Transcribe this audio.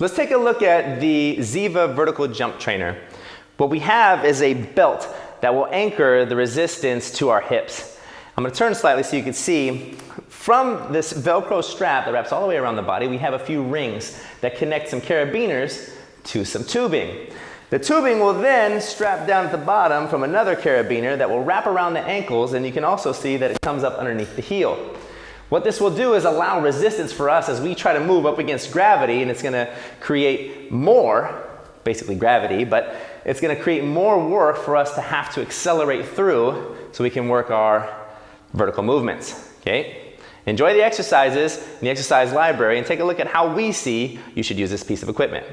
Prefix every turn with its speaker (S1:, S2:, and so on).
S1: Let's take a look at the Ziva vertical jump trainer. What we have is a belt that will anchor the resistance to our hips. I'm going to turn slightly so you can see from this Velcro strap that wraps all the way around the body, we have a few rings that connect some carabiners to some tubing. The tubing will then strap down at the bottom from another carabiner that will wrap around the ankles and you can also see that it comes up underneath the heel. What this will do is allow resistance for us as we try to move up against gravity and it's going to create more, basically gravity, but it's going to create more work for us to have to accelerate through so we can work our vertical movements. Okay? Enjoy the exercises in the exercise library and take a look at how we see you should use this piece of equipment.